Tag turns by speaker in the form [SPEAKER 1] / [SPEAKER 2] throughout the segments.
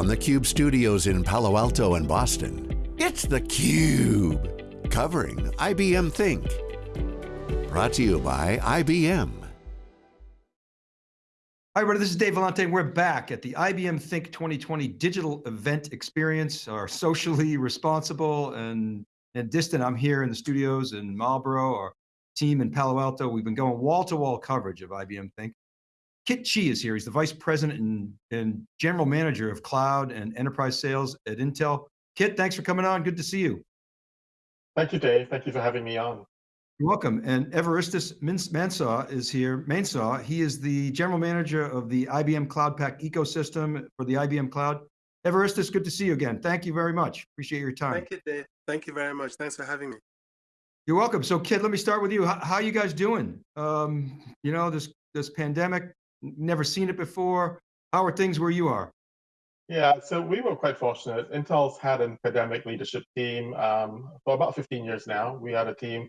[SPEAKER 1] from the Cube studios in Palo Alto and Boston, it's theCUBE, covering IBM Think. Brought to you by IBM.
[SPEAKER 2] Hi everybody, this is Dave Vellante. We're back at the IBM Think 2020 digital event experience, our socially responsible and, and distant. I'm here in the studios in Marlborough, our team in Palo Alto. We've been going wall-to-wall -wall coverage of IBM Think. Kit Chee is here. He's the Vice President and, and General Manager of Cloud and Enterprise Sales at Intel. Kit, thanks for coming on. Good to see you.
[SPEAKER 3] Thank you, Dave. Thank you for having me on.
[SPEAKER 2] You're welcome. And Evaristus Mainsah is here. Mainsah, he is the General Manager of the IBM Cloud Pak ecosystem for the IBM Cloud. Evaristus, good to see you again. Thank you very much. Appreciate your time.
[SPEAKER 4] Thank you, Dave. Thank you very much. Thanks for having me.
[SPEAKER 2] You're welcome. So, Kit, let me start with you. How, how you guys doing? Um, you know, this this pandemic never seen it before. How are things where you are?
[SPEAKER 3] Yeah, so we were quite fortunate. Intel's had an pandemic leadership team um, for about 15 years now. We had a team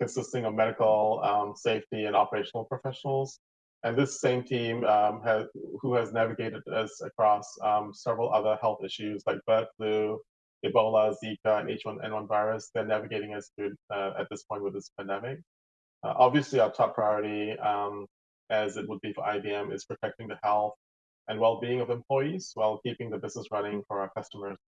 [SPEAKER 3] consisting of medical, um, safety, and operational professionals. And this same team um, has, who has navigated us across um, several other health issues like bird flu, Ebola, Zika, and H1N1 virus. They're navigating us through uh, at this point with this pandemic. Uh, obviously, our top priority um, as it would be for IBM, is protecting the health and well-being of employees while keeping the business running for our customers.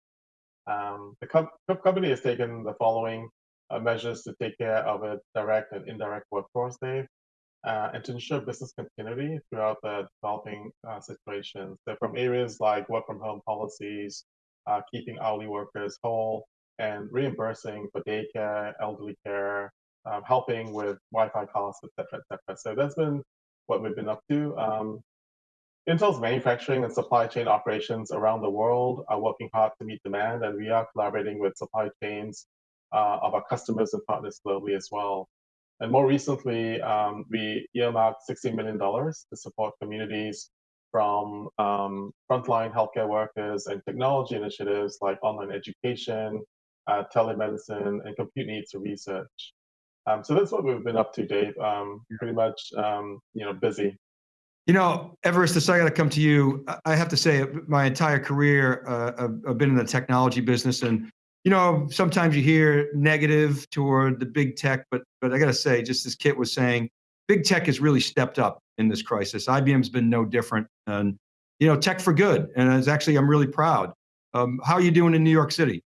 [SPEAKER 3] Um, the co company has taken the following uh, measures to take care of its direct and indirect workforce, Dave, uh, and to ensure business continuity throughout the developing uh, situation. So from areas like work from home policies, uh, keeping hourly workers whole, and reimbursing for daycare, elderly care, um, helping with Wi-Fi costs, et cetera, et cetera. So that's been what we've been up to. Um, Intel's manufacturing and supply chain operations around the world are working hard to meet demand, and we are collaborating with supply chains uh, of our customers and partners globally as well. And more recently, um, we earmarked $60 million to support communities from um, frontline healthcare workers and technology initiatives like online education, uh, telemedicine, and compute needs for research. Um, so that's what we've been up to, Dave. Um, pretty much, um, you know, busy.
[SPEAKER 2] You know, Everest, I got to come to you. I have to say, my entire career, uh, I've been in the technology business, and you know, sometimes you hear negative toward the big tech, but but I got to say, just as Kit was saying, big tech has really stepped up in this crisis. IBM's been no different, and you know, tech for good. And it's actually, I'm really proud. Um, how are you doing in New York City?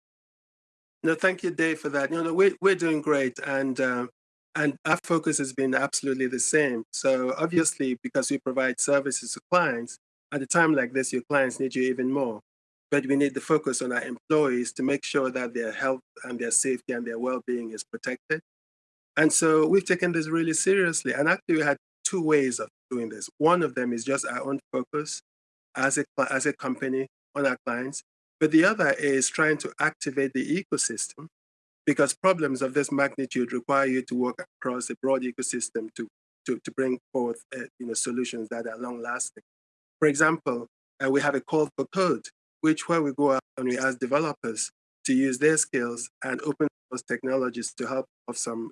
[SPEAKER 4] No, thank you, Dave, for that. You know, we're, we're doing great. And, uh, and our focus has been absolutely the same. So obviously, because we provide services to clients, at a time like this, your clients need you even more. But we need to focus on our employees to make sure that their health and their safety and their well-being is protected. And so we've taken this really seriously. And actually, we had two ways of doing this. One of them is just our own focus as a, as a company on our clients. But the other is trying to activate the ecosystem because problems of this magnitude require you to work across a broad ecosystem to, to, to bring forth uh, you know, solutions that are long lasting. For example, uh, we have a call for code, which where we go out and we ask developers to use their skills and open source technologies to help of some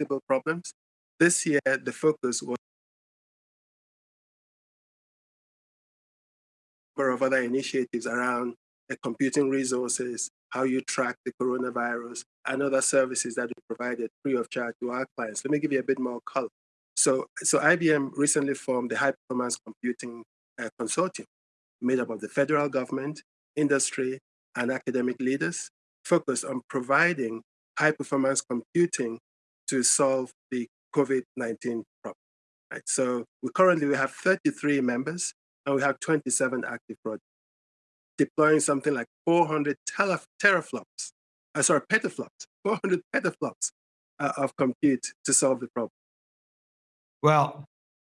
[SPEAKER 4] simple problems. This year, the focus was of other initiatives around computing resources, how you track the coronavirus, and other services that we provided free of charge to our clients. Let me give you a bit more color. So, so IBM recently formed the High Performance Computing uh, Consortium, made up of the federal government, industry, and academic leaders, focused on providing high performance computing to solve the COVID-19 problem. Right? So we currently we have 33 members and we have 27 active projects deploying something like 400 teraflops, uh, sorry, petaflops, 400 petaflops uh, of compute to solve the problem.
[SPEAKER 2] Well,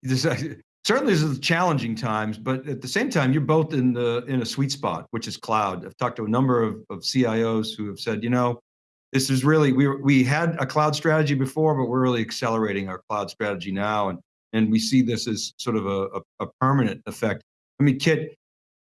[SPEAKER 2] this, uh, certainly this is challenging times, but at the same time, you're both in the in a sweet spot, which is cloud. I've talked to a number of, of CIOs who have said, you know, this is really we we had a cloud strategy before, but we're really accelerating our cloud strategy now, and and we see this as sort of a, a, a permanent effect. I mean, Kit,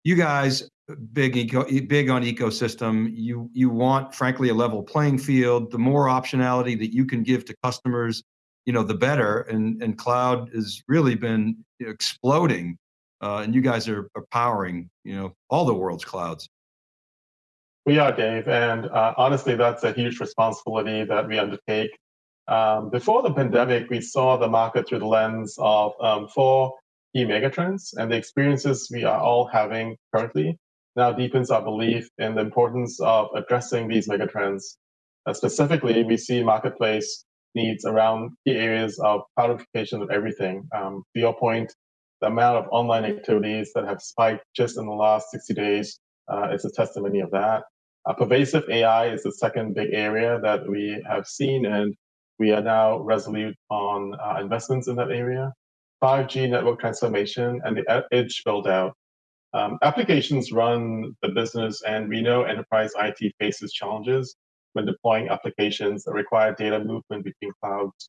[SPEAKER 2] you guys big eco, big on ecosystem. You you want, frankly, a level playing field. The more optionality that you can give to customers, you know, the better. And and cloud has really been exploding uh, and you guys are, are powering, you know, all the world's clouds.
[SPEAKER 3] We are, Dave, and uh, honestly, that's a huge responsibility that we undertake. Um, before the pandemic, we saw the market through the lens of um, four key megatrends, and the experiences we are all having currently now deepens our belief in the importance of addressing these megatrends. Uh, specifically, we see marketplace needs around key areas of cloudification of everything. Um, to your point, the amount of online activities that have spiked just in the last 60 days uh, is a testimony of that. Uh, pervasive AI is the second big area that we have seen, and we are now resolute on uh, investments in that area. 5G network transformation and the edge build out. Um, applications run the business, and we know enterprise IT faces challenges when deploying applications that require data movement between clouds.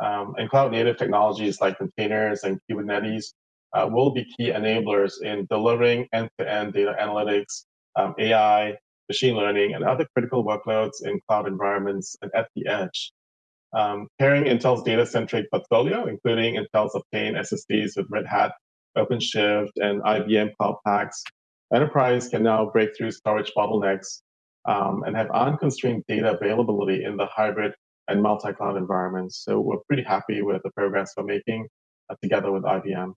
[SPEAKER 3] Um, and cloud native technologies like containers and Kubernetes uh, will be key enablers in delivering end to end data analytics, um, AI, machine learning, and other critical workloads in cloud environments and at the edge. Um, pairing Intel's data centric portfolio, including Intel's Optane SSDs with Red Hat, OpenShift, and IBM Cloud Paks, enterprise can now break through storage bottlenecks um, and have unconstrained data availability in the hybrid and multi-cloud environments. So we're pretty happy with the progress we're making uh, together with IBM.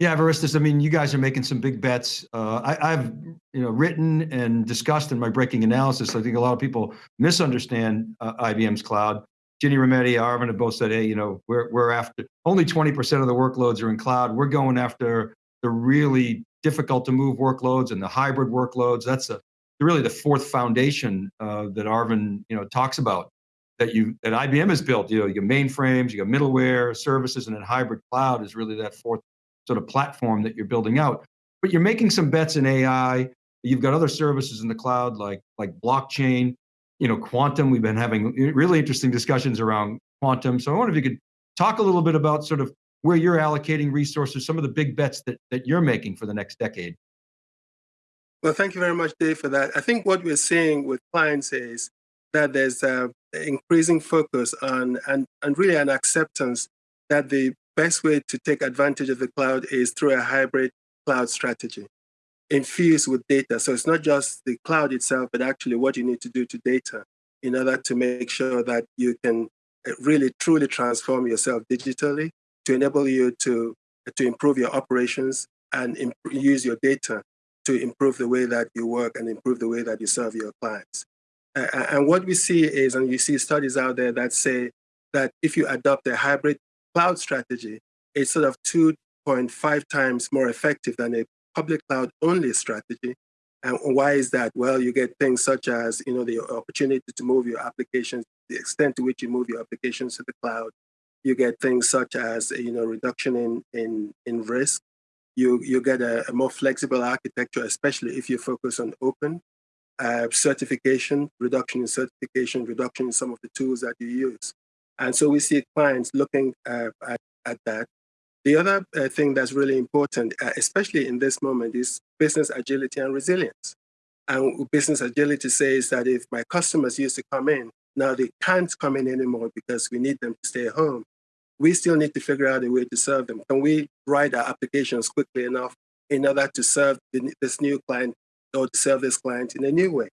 [SPEAKER 2] Yeah, Varistis, I mean, you guys are making some big bets. Uh, I, have you know, written and discussed in my breaking analysis, I think a lot of people misunderstand uh, IBM's cloud. Ginny Rometty, Arvind have both said, hey, you know, we're, we're after, only 20% of the workloads are in cloud. We're going after the really difficult to move workloads and the hybrid workloads. That's a, really the fourth foundation uh, that Arvind, you know, talks about that you that IBM has built. You know, you mainframes, you got middleware, services, and then hybrid cloud is really that fourth sort of platform that you're building out. But you're making some bets in AI. You've got other services in the cloud like like blockchain, you know, quantum. We've been having really interesting discussions around quantum. So I wonder if you could talk a little bit about sort of where you're allocating resources, some of the big bets that that you're making for the next decade.
[SPEAKER 4] Well, thank you very much, Dave, for that. I think what we're seeing with clients is that there's a increasing focus on and, and really an acceptance that the best way to take advantage of the cloud is through a hybrid cloud strategy infused with data. So it's not just the cloud itself, but actually what you need to do to data in order to make sure that you can really truly transform yourself digitally to enable you to, to improve your operations and imp- use your data to improve the way that you work and improve the way that you serve your clients. Uh, and what we see is, and you see studies out there that say that if you adopt a hybrid cloud strategy, it's sort of 2.5 times more effective than a public cloud only strategy. And why is that? Well, you get things such as, you know, the opportunity to move your applications, the extent to which you move your applications to the cloud. You get things such as, you know, reduction in, in, in risk you, you get a, a more flexible architecture, especially if you focus on open uh, certification, reduction in certification, reduction in some of the tools that you use. And so we see clients looking uh, at, at that. The other uh, thing that's really important, uh, especially in this moment, is business agility and resilience. And business agility says that if my customers used to come in, now they can't come in anymore because we need them to stay home we still need to figure out a way to serve them. Can we write our applications quickly enough in order to serve this new client or to serve this client in a new way?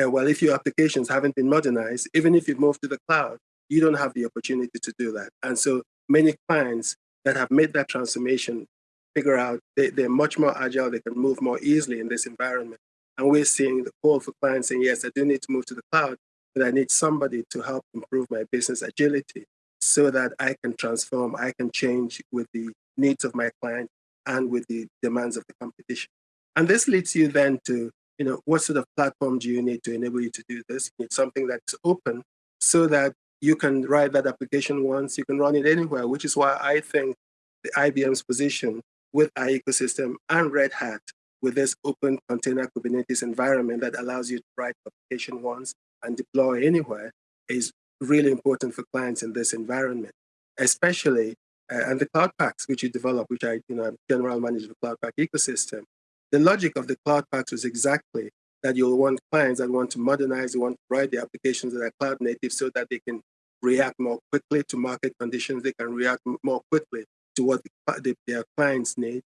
[SPEAKER 4] Uh, well, if your applications haven't been modernized, even if you've moved to the cloud, you don't have the opportunity to do that. And so many clients that have made that transformation figure out they, they're much more agile, they can move more easily in this environment. And we're seeing the call for clients saying, yes, I do need to move to the cloud, but I need somebody to help improve my business agility so that I can transform, I can change with the needs of my client and with the demands of the competition. And this leads you then to, you know, what sort of platform do you need to enable you to do this? You need something that's open so that you can write that application once, you can run it anywhere, which is why I think the IBM's position with our ecosystem and Red Hat with this open container Kubernetes environment that allows you to write application once and deploy anywhere is really important for clients in this environment, especially uh, and the Cloud Paks which you develop, which I, you know, general manager the Cloud Pak ecosystem. The logic of the Cloud Paks was exactly that you'll want clients that want to modernize, they want to write the applications that are cloud native so that they can react more quickly to market conditions, they can react more quickly to what the, the, their clients need.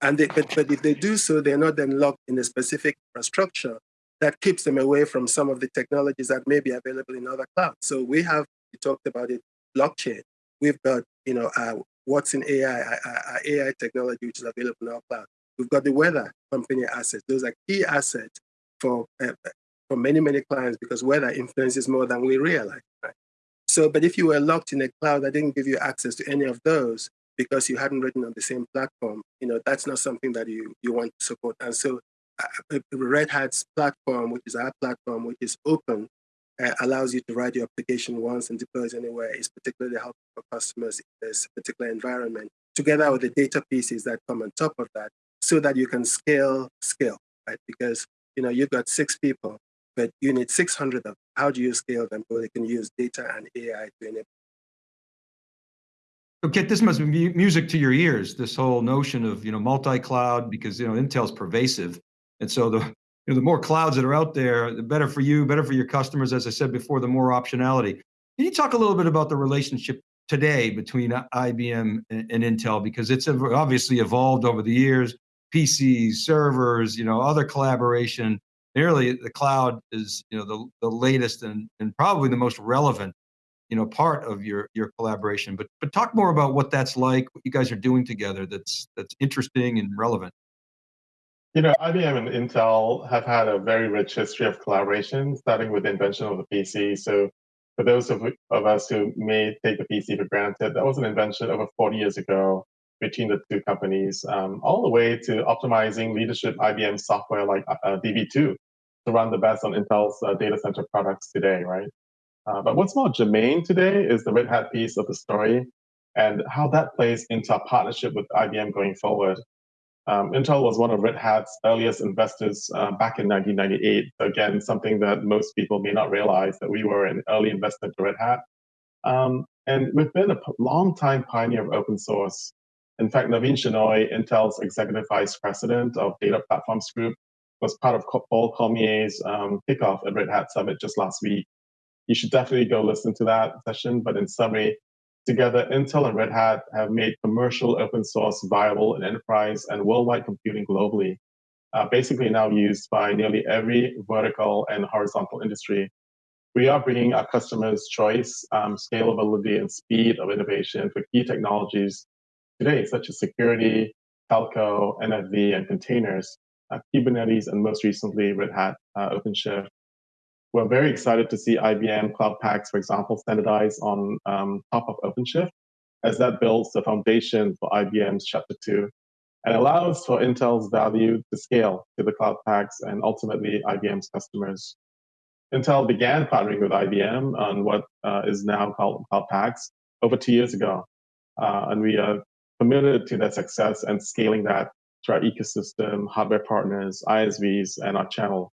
[SPEAKER 4] And they, but, but if they do so, they're not then locked in a specific infrastructure that keeps them away from some of the technologies that may be available in other clouds. So we have, you talked about it, blockchain. We've got, you know, uh, what's in AI, uh, uh, AI technology, which is available in our cloud. We've got the weather company assets. Those are key assets for uh, for many, many clients because weather influences more than we realize. Right? So, but if you were locked in a cloud that didn't give you access to any of those because you hadn't written on the same platform, you know, that's not something that you, you want to support. And so uh, Red Hat's platform, which is our platform, which is open, uh, allows you to write your application once and deploy it anywhere is particularly helpful for customers in this particular environment, together with the data pieces that come on top of that, so that you can scale, scale, right? Because you know you've got six people, but you need 600 of them. How do you scale them so they can use data and AI to enable?
[SPEAKER 2] So Okay, this must be music to your ears. This whole notion of you know multi-cloud because you know Intel's pervasive, and so the you know the more clouds that are out there, the better for you, better for your customers. As I said before, the more optionality. Can you talk a little bit about the relationship today between IBM and, and Intel because it's obviously evolved over the years. PCs, servers, you know, other collaboration. Nearly the cloud is you know the, the latest and, and probably the most relevant you know part of your your collaboration. But but talk more about what that's like what you guys are doing together that's that's interesting and relevant.
[SPEAKER 3] You know ibm and intel have had a very rich history of collaboration starting with the invention of the pc so for those of, of us who may take the pc for granted that was an invention over 40 years ago between the two companies, um, all the way to optimizing leadership IBM software like uh, DB2 to run the best on Intel's uh, data center products today, right? Uh, but what's more germane today is the Red Hat piece of the story and how that plays into our partnership with IBM going forward. Um, Intel was one of Red Hat's earliest investors uh, back in 1998. Again, something that most people may not realize that we were an early investor to Red Hat. Um, and we've been a long time pioneer of open source. In fact, Navin Shenoy, Intel's executive vice president of Data Platforms Group, was part of Paul Cormier's um, kickoff at Red Hat Summit just last week. You should definitely go listen to that session. But in summary, together, Intel and Red Hat have made commercial open source viable in enterprise and worldwide computing globally. Uh, basically now used by nearly every vertical and horizontal industry. We are bringing our customers choice, um, scalability, and speed of innovation for key technologies today, such as security, telco, NFV, and containers, uh, Kubernetes, and most recently Red Hat uh, OpenShift. We're very excited to see IBM Cloud Paks, for example, standardize on um, top of OpenShift, as that builds the foundation for IBM's Chapter 2 and allows for Intel's value to scale to the Cloud Paks and ultimately IBM's customers. Intel began partnering with IBM on what uh, is now called Cloud Paks over two years ago. Uh, and we are committed to that success and scaling that to our ecosystem, hardware partners, ISVs, and our channel.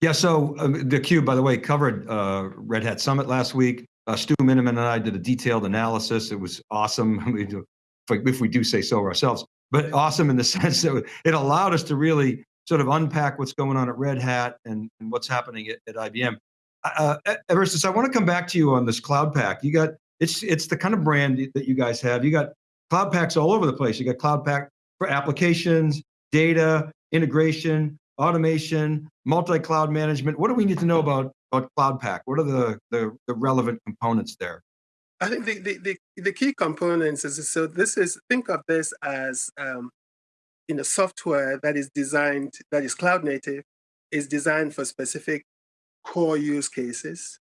[SPEAKER 2] Yeah, so um, theCUBE, by the way, covered uh, Red Hat Summit last week. Uh, Stu Miniman and I did a detailed analysis. It was awesome, if we do say so ourselves, but awesome in the sense that it allowed us to really sort of unpack what's going on at Red Hat and, and what's happening at, at IBM. Uh, Evaristus, I want to come back to you on this Cloud Pak. You got it's it's the kind of brand that you guys have. You got Cloud Paks all over the place. You got Cloud Pak for applications, data, integration, automation, multi-cloud management. What do we need to know about, about Cloud Pak? What are the, the, the relevant components there?
[SPEAKER 4] I think the, the, the, the, key components is so this is think of this as um, in a software that is designed that is cloud native, is designed for specific core use cases,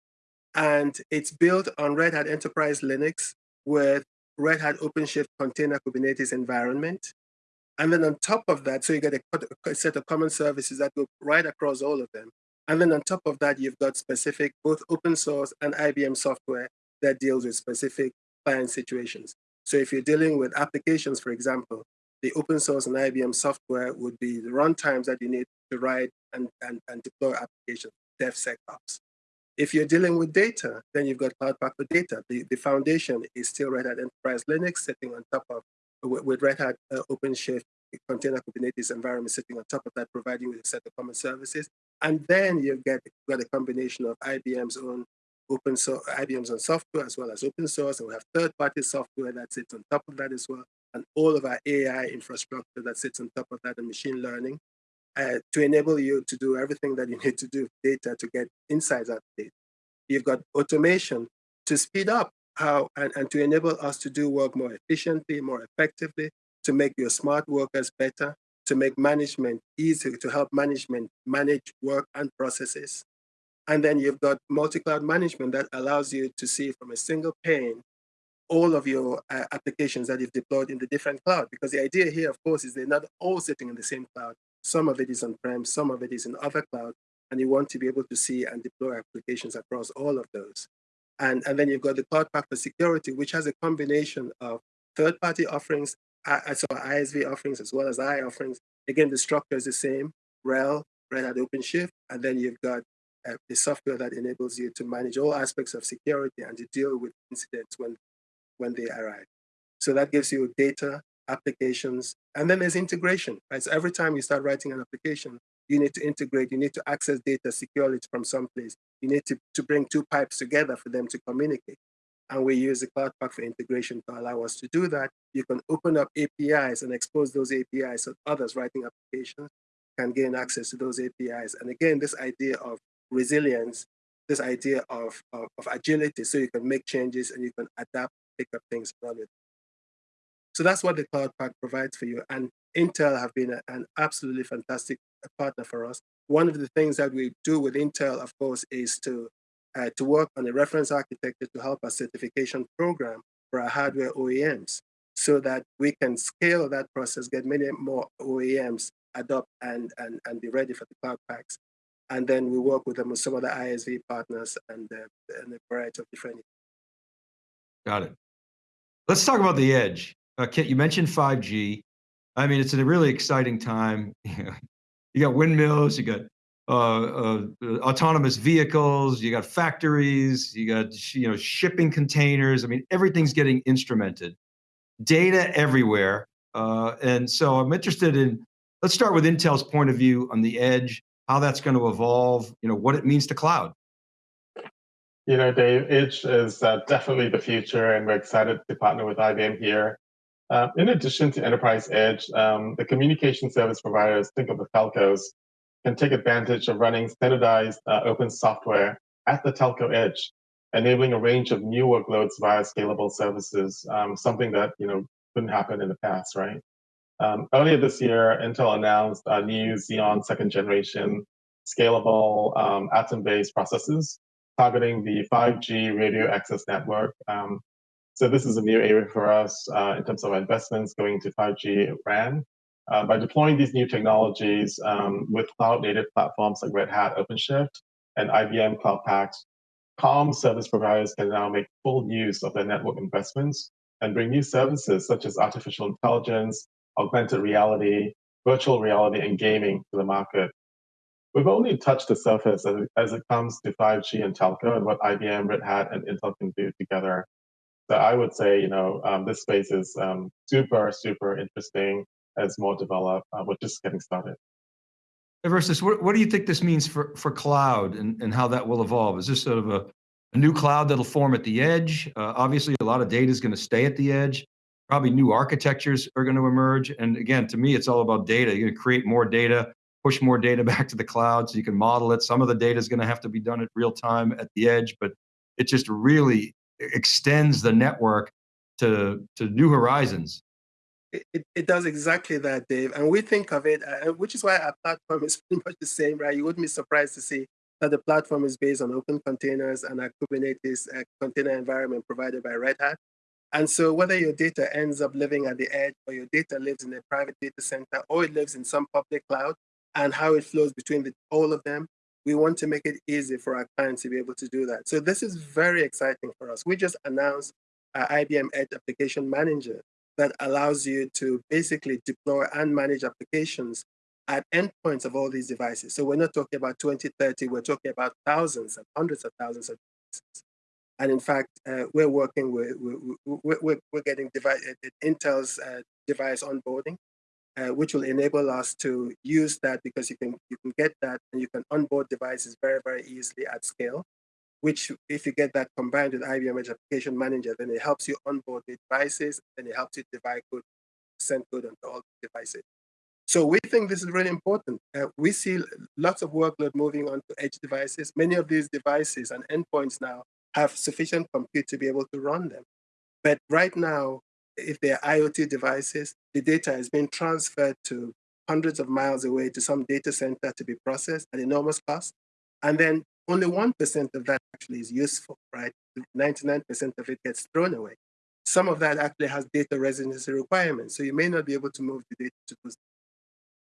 [SPEAKER 4] and it's built on Red Hat Enterprise Linux with Red Hat OpenShift Container Kubernetes environment. And then on top of that, so you get a, set of common services that go right across all of them. And then on top of that, you've got specific both open source and IBM software that deals with specific client situations. So if you're dealing with applications, for example, the open source and IBM software would be the runtimes that you need to write and, and, and deploy applications, DevSecOps. If you're dealing with data, then you've got Cloud Pak for Data. The, the foundation is still Red Hat Enterprise Linux sitting on top of, with, with Red Hat uh, OpenShift container Kubernetes environment sitting on top of that, providing you with a set of common services. And then you get got a combination of IBM's own open source, IBM's own software as well as open source, and we have third-party software that sits on top of that as well. and all of our AI infrastructure that sits on top of that and machine learning uh, to enable you to do everything that you need to do with data to get insights out of data. You've got automation to speed up how and, and to enable us to do work more efficiently, more effectively, to make your smart workers better, to make management easier, to help management manage work and processes. And then you've got multi-cloud management that allows you to see from a single pane all of your uh, applications that you've deployed in the different cloud. Because the idea here, of course, is they're not all sitting in the same cloud. Some of it is on-prem, some of it is in other cloud, and you want to be able to see and deploy applications across all of those. And, and then you've got the Cloud Pak for Security, which has a combination of third-party offerings, uh, so ISV offerings as well as I offerings. Again, the structure is the same, RHEL, Red Hat OpenShift, and then you've got uh, the software that enables you to manage all aspects of security and to deal with incidents when, when they arrive. So that gives you data, applications, and then there's integration. Right? So every time you start writing an application, you need to integrate, you need to access data securely from someplace. You need to, to bring two pipes together for them to communicate. And we use the Cloud Pak for integration to allow us to do that. You can open up APIs and expose those APIs so others writing applications can gain access to those APIs. And again, this idea of resilience, this idea of, of, of agility, so you can make changes and you can adapt, pick up things, run it. So that's what the Cloud Pak provides for you. And Intel have been a, an absolutely fantastic partner for us. One of the things that we do with Intel, of course, is to uh, to work on a reference architecture to help our certification program for our hardware OEMs so that we can scale that process, get many more OEMs adopt and, and, and be ready for the Cloud Paks. And then we work with them with some of the ISV partners and, uh, and a variety of different.
[SPEAKER 2] Got it. Let's talk about the edge. Uh, Kit, you mentioned 5G. I mean, it's a really exciting time. you got windmills, you got uh, uh, autonomous vehicles, you got factories, you got you know shipping containers. I mean, everything's getting instrumented, data everywhere. Uh, and so I'm interested in. Let's start with Intel's point of view on the edge, how that's going to evolve. You know what it means to cloud.
[SPEAKER 3] You know, Dave, Edge is uh, definitely the future, and we're excited to partner with IBM here. Uh, in addition to enterprise edge, um, the communication service providers, think of the telcos, can take advantage of running standardized uh, open software at the telco edge, enabling a range of new workloads via scalable services, um, something that you know couldn't happen in the past, right? Um, earlier this year, Intel announced a new Xeon second generation scalable um, Atom-based processors targeting the 5G radio access network. Um, so this is a new area for us uh, in terms of investments going to 5G RAN. Uh, by deploying these new technologies um, with cloud-native platforms like Red Hat OpenShift and IBM Cloud Paks, comm service providers can now make full use of their network investments and bring new services such as artificial intelligence, augmented reality, virtual reality, and gaming to the market. We've only touched the surface as as it comes to 5G and telco and what IBM, Red Hat, and Intel can do together. So I would say, you know, um, this space is um, super, super interesting as more develop. Uh, we're just getting started.
[SPEAKER 2] Versus, what, what do you think this means for, for cloud and, and how that will evolve? Is this sort of a, a new cloud that'll form at the edge? Uh, obviously, a lot of data is going to stay at the edge. Probably new architectures are going to emerge. And again, to me, it's all about data. You're going to create more data, push more data back to the cloud so you can model it. Some of the data is going to have to be done at real time at the edge, but it just really extends the network to to new horizons.
[SPEAKER 4] It, it, does exactly that, Dave. And we think of it, uh, which is why our platform is pretty much the same, right? You wouldn't be surprised to see that the platform is based on open containers and a Kubernetes uh, container environment provided by Red Hat. And so whether your data ends up living at the edge or your data lives in a private data center or it lives in some public cloud and how it flows between the, all of them, we want to make it easy for our clients to be able to do that. So this is very exciting for us. We just announced our IBM Edge Application Manager that allows you to basically deploy and manage applications at endpoints of all these devices. So we're not talking about 20, 30, we're talking about thousands and hundreds of thousands of devices. And in fact, uh, we're working with, we're, we're, we're getting device, uh, Intel's uh, device onboarding uh, which will enable us to use that because you can you can get that and you can onboard devices very very easily at scale. Which, if you get that combined with IBM Edge Application Manager, then it helps you onboard the devices and it helps you divide code send code onto all devices. So we think this is really important. Uh, we see lots of workload moving onto edge devices. Many of these devices and endpoints now have sufficient compute to be able to run them. But right now, if they're IoT devices, the data is being transferred to hundreds of miles away to some data center to be processed at enormous cost. And then only 1% of that actually is useful, right? 99% of it gets thrown away. Some of that actually has data residency requirements. So you may not be able to move the data to those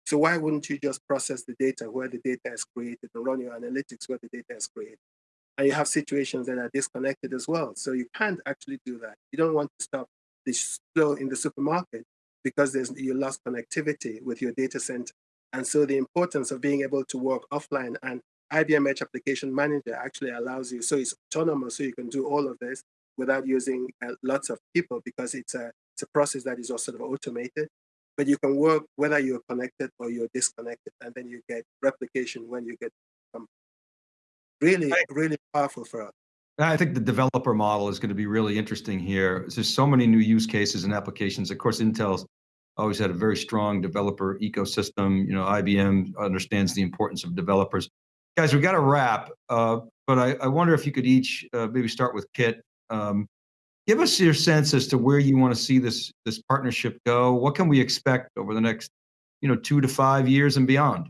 [SPEAKER 4] so why wouldn't you just process the data where the data is created or run your analytics where the data is created? And you have situations that are disconnected as well. So you can't actually do that. You don't want to stop the flow in the supermarket because there's you lost connectivity with your data center. And so the importance of being able to work offline and IBM Edge Application Manager actually allows you, so it's autonomous, so you can do all of this without using uh, lots of people because it's a, it's a process that is also sort of automated but you can work whether you're connected or you're disconnected, and then you get replication when you get um, really, really powerful for us.
[SPEAKER 2] I think the developer model is going to be really interesting here. There's so many new use cases and applications. Of course, Intel's always had a very strong developer ecosystem. You know, IBM understands the importance of developers. Guys, we've got to wrap, uh, but I, I, wonder if you could each uh, maybe start with Kit. Um, give us your sense as to where you want to see this this partnership go. What can we expect over the next, you know, two to five years and beyond?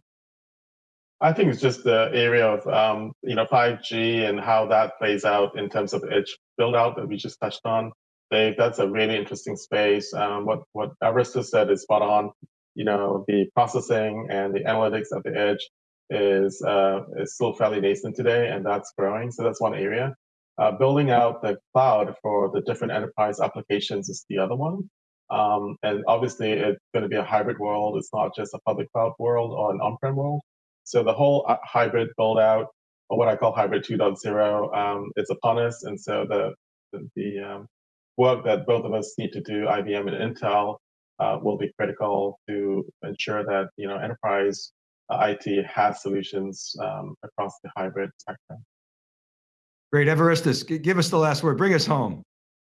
[SPEAKER 3] I think it's just the area of um, you know 5G and how that plays out in terms of edge build out that we just touched on. Dave, that's a really interesting space. Um, what what Arista said is spot on. You know, the processing and the analytics at the edge is uh, is still fairly nascent today, and that's growing. So that's one area. Uh, building out the cloud for the different enterprise applications is the other one. Um, and obviously, it's going to be a hybrid world. It's not just a public cloud world or an on-prem world. So the whole uh, hybrid build out, or what I call hybrid 2.0, um, is upon us. And so the the, the um, work that both of us need to do, IBM and Intel, uh, will be critical to ensure that you know enterprise uh, IT has solutions um, across the hybrid spectrum.
[SPEAKER 2] Great. Evaristus, give us the last word. Bring us home.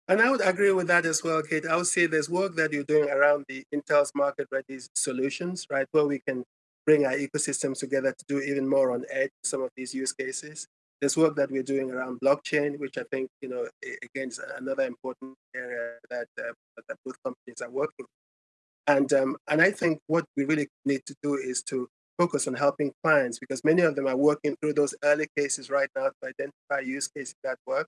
[SPEAKER 4] And I would agree with that as well, Kate. I would say there's work that you're doing around the Intel's market ready solutions, right? Where we can bring our ecosystems together to do even more on edge some of these use cases. There's work that we're doing around blockchain, which I think, you know, again, is another important area that, uh, that both companies are working. And, um, and I think what we really need to do is to focus on helping clients because many of them are working through those early cases right now to identify use cases that work.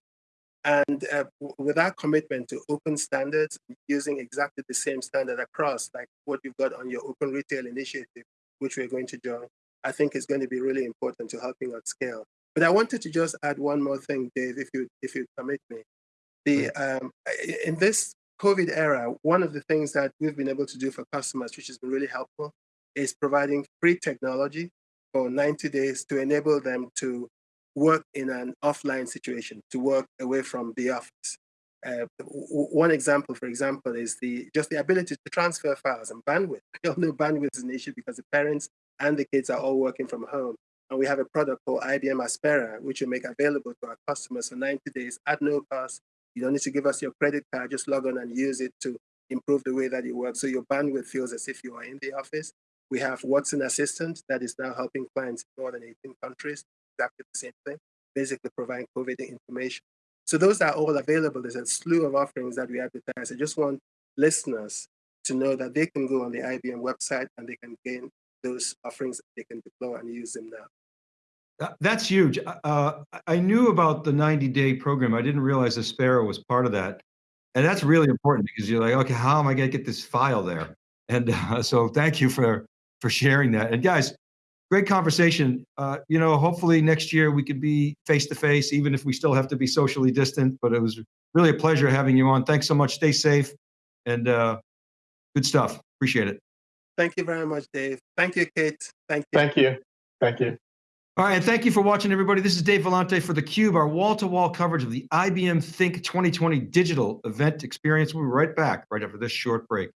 [SPEAKER 4] And uh, with our commitment to open standards, using exactly the same standard across, like what you've got on your Open Retail Initiative, which we're going to join, I think is going to be really important to helping at scale. But I wanted to just add one more thing, Dave, if you if you permit me. The um, in this COVID era, one of the things that we've been able to do for customers, which has been really helpful, is providing free technology for 90 days to enable them to work in an offline situation, to work away from the office. Uh, one example, for example, is the just the ability to transfer files and bandwidth. We all know bandwidth is an issue because the parents and the kids are all working from home. And we have a product called IBM Aspera, which we make available to our customers for 90 days at no cost. You don't need to give us your credit card, just log on and use it to improve the way that you work. So your bandwidth feels as if you are in the office. We have Watson Assistant that is now helping clients in more than 18 countries, exactly the same thing, basically providing COVID information. So those are all available. There's a slew of offerings that we advertise. I just want listeners to know that they can go on the IBM website and they can gain those offerings. They can deploy and use them now.
[SPEAKER 2] That's huge. Uh, I knew about the 90-day program. I didn't realize the Aspera was part of that. And that's really important because you're like, okay, how am I going to get this file there? And uh, so thank you for for sharing that. And guys, great conversation. Uh, you know, hopefully next year we could be face to face, even if we still have to be socially distant. But it was really a pleasure having you on. Thanks so much. Stay safe and uh, good stuff. Appreciate it.
[SPEAKER 4] Thank you very much, Dave. Thank you, Kate. Thank you.
[SPEAKER 3] Thank you. Thank you.
[SPEAKER 2] All right, and thank you for watching, everybody. This is Dave Vellante for theCUBE, our wall-to-wall -wall coverage of the IBM Think 2020 digital event experience. We'll be right back right after this short break.